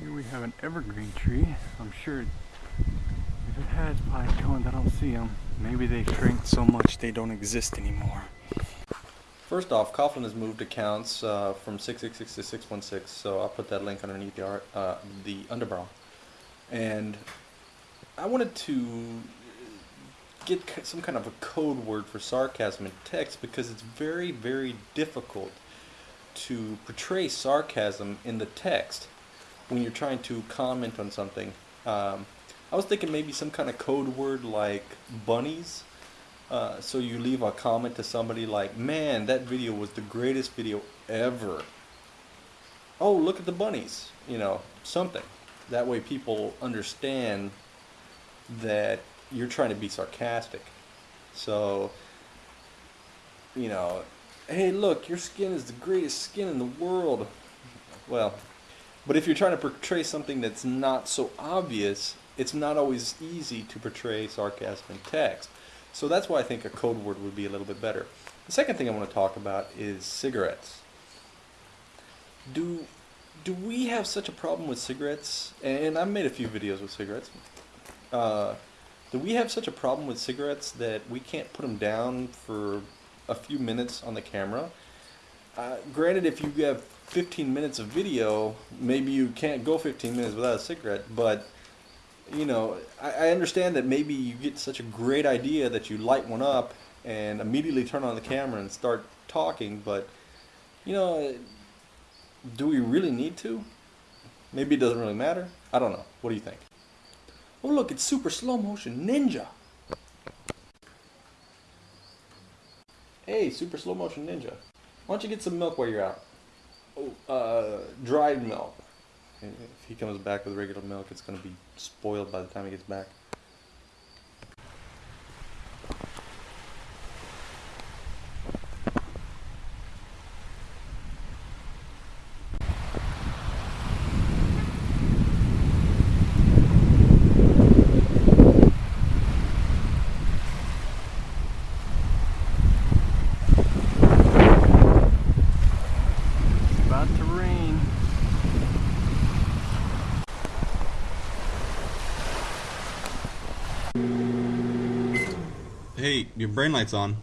Here we have an evergreen tree. I'm sure if it has pine cones, I don't see them. Maybe they shrank so much they don't exist anymore. First off, Coughlin has moved accounts uh, from 666 to 616, so I'll put that link underneath the, art, uh, the underbrow. And I wanted to get some kind of a code word for sarcasm in text because it's very, very difficult to portray sarcasm in the text when you're trying to comment on something. Um, I was thinking maybe some kind of code word like bunnies. Uh, so you leave a comment to somebody like, man, that video was the greatest video ever. Oh, look at the bunnies. You know, something. That way people understand that you're trying to be sarcastic. So, you know, hey, look, your skin is the greatest skin in the world. Well, but if you're trying to portray something that's not so obvious, it's not always easy to portray sarcasm in text. So that's why I think a code word would be a little bit better. The second thing I want to talk about is cigarettes. Do do we have such a problem with cigarettes? And I've made a few videos with cigarettes. Uh, do we have such a problem with cigarettes that we can't put them down for a few minutes on the camera? Uh, granted, if you have 15 minutes of video, maybe you can't go 15 minutes without a cigarette, but you know, I, I understand that maybe you get such a great idea that you light one up and immediately turn on the camera and start talking, but you know, do we really need to? Maybe it doesn't really matter. I don't know. What do you think? Oh look, it's super slow motion ninja. Hey, super slow motion ninja. Why don't you get some milk while you're out? Oh, uh, dried milk. If he comes back with regular milk, it's going to be spoiled by the time he gets back. It's about to rain. Hey, your brain light's on.